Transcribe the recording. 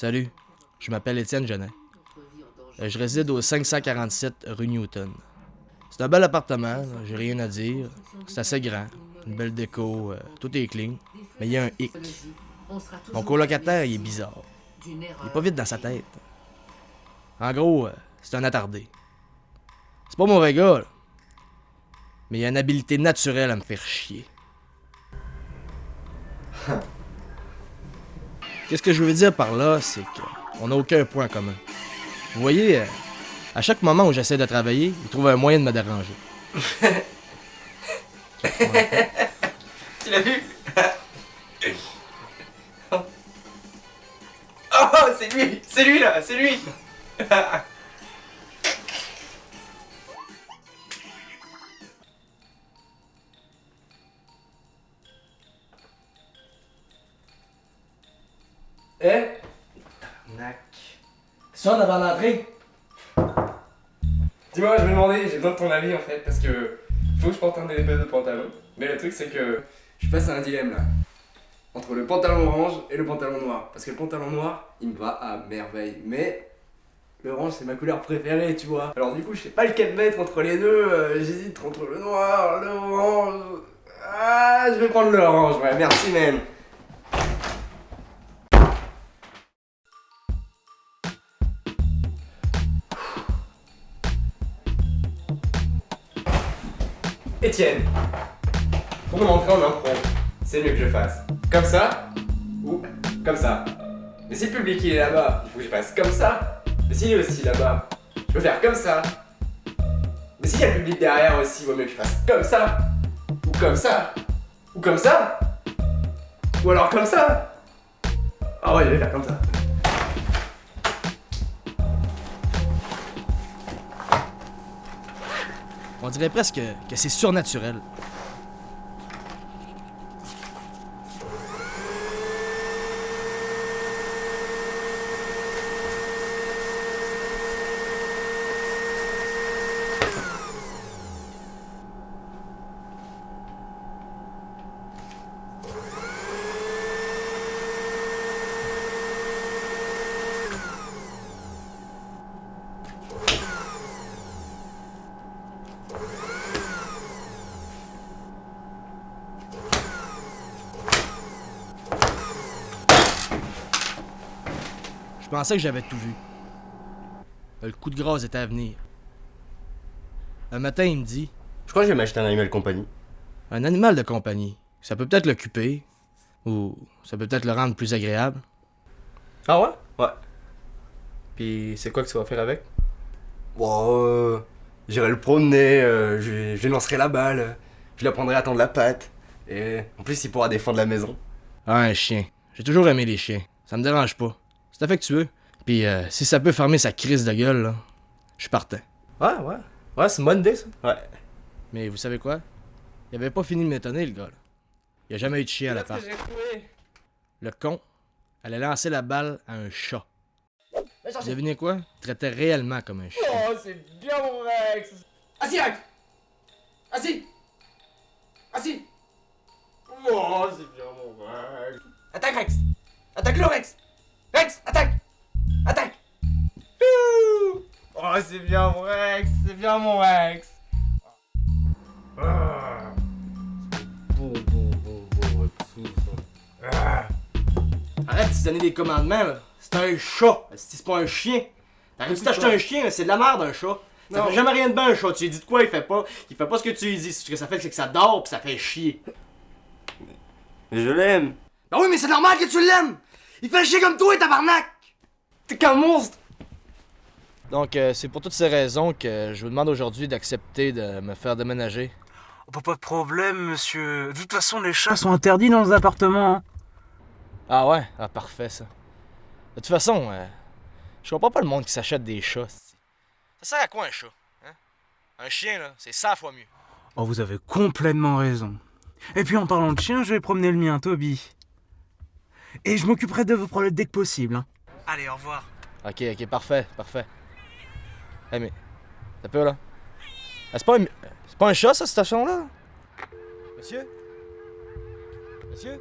Salut, je m'appelle Étienne Genet. Euh, Je réside au 547 rue Newton. C'est un bel appartement, j'ai rien à dire. C'est assez grand, une belle déco, euh, tout est clean. Mais il y a un hic. Mon colocataire, il est bizarre. Il est pas vite dans sa tête. En gros, euh, c'est un attardé. C'est pas mauvais gars. Mais il a une habilité naturelle à me faire chier. Qu'est-ce que je veux dire par là, c'est qu'on n'a aucun point commun. Vous voyez, euh, à chaque moment où j'essaie de travailler, il trouve un moyen de me déranger. Tu l'as vu? Oh, c'est lui C'est lui là C'est lui Eh? Tabarnak. Ça, on avant d'entrer? Dis-moi, je me demandais, j'ai besoin de ton avis en fait, parce que faut que je porte un paires de pantalon. Mais le truc, c'est que je suis face à un dilemme là. Entre le pantalon orange et le pantalon noir. Parce que le pantalon noir, il me va à merveille. Mais l'orange, c'est ma couleur préférée, tu vois. Alors du coup, je sais pas lequel mettre entre les deux. euh, J'hésite entre le noir, l'orange. Ah, je vais prendre l'orange, ouais, merci, man. Étienne, pour mon entrée en impro, c'est mieux que je fasse comme ça ou comme ça. Mais si le public il est là-bas, il faut que je fasse comme ça. Mais s'il est aussi là-bas, je peux faire comme ça. Mais s'il y a le public derrière aussi, il vaut mieux que je fasse comme ça. Ou comme ça. Ou comme ça. Ou alors comme ça. Ah ouais, je vais faire comme ça. On dirait presque que c'est surnaturel. Je pensais que j'avais tout vu. Le coup de grâce était à venir. Un matin, il me dit Je crois que je vais m'acheter un animal compagnie. Un animal de compagnie, ça peut peut-être l'occuper, ou ça peut peut-être le rendre plus agréable. Ah ouais? Ouais. Puis c'est quoi que tu vas faire avec? Bon, euh, j'irai le promener, euh, je, lui- je lancerai la balle, je lui apprendrai à tendre la patte. Et en plus, il pourra défendre la maison. Ah, un chien. J'ai toujours aimé les chiens. Ça me dérange pas. C'est affectueux. Puis euh, si ça peut fermer sa crise de gueule, là, je suis partant. Ouais, ouais. Ouais, c'est une bonne idée ça. Ouais. Mais vous savez quoi? Il avait pas fini de m'étonner, le gars, là. Il a jamais eu de chien à j'ai trouvé? Le con allait lancer la balle à un chat. Devinez quoi? Il traitait réellement comme un chien. Oh, c'est bien mon Rex Assis, Rex Assis Assis Oh, c'est bien mon Rex Attaque, Rex Attaque le Rex Rex, attaque Attaque Ouh Oh, c'est bien mon Rex C'est bien mon Rex Ah. Bon, bon, bon, bon, Rex. Ah. Arrête de donner des commandements, là. C'est un chat. Si c'est pas un chien. T'arrives de t'acheter un chien, c'est de la merde, un chat. Ça Non. fait jamais rien de bien, un chat. Tu lui dis de quoi, il fait pas. Il fait pas ce que tu lui dis. Ce que ça fait, c'est que ça dort pis ça fait chier. Mais je l'aime. Ben oui, mais c'est normal que tu l'aimes! Il fait chier comme toi, tabarnak! T'es qu'un monstre Donc, euh, c'est pour toutes ces raisons que je vous demande aujourd'hui d'accepter de me faire déménager. Oh, pas de problème, monsieur. De toute façon, les chats sont interdits dans les appartements. hein. Ah ouais? Ah, parfait, ça. De toute façon, euh, je comprends pas le monde qui s'achète des chats. Ça sert à quoi un chat? Hein? Un chien, là, c'est 100 fois mieux. Oh, vous avez complètement raison. Et puis en parlant de chien, je vais promener le mien, Toby. Et je m'occuperai de vos problèmes dès que possible. hein. Allez, au revoir. Ok, ok, parfait, parfait. Eh, mais. T'as peur, là? Ah, c'est pas un. C'est pas un chat, ça, cette station-là? Monsieur? Monsieur?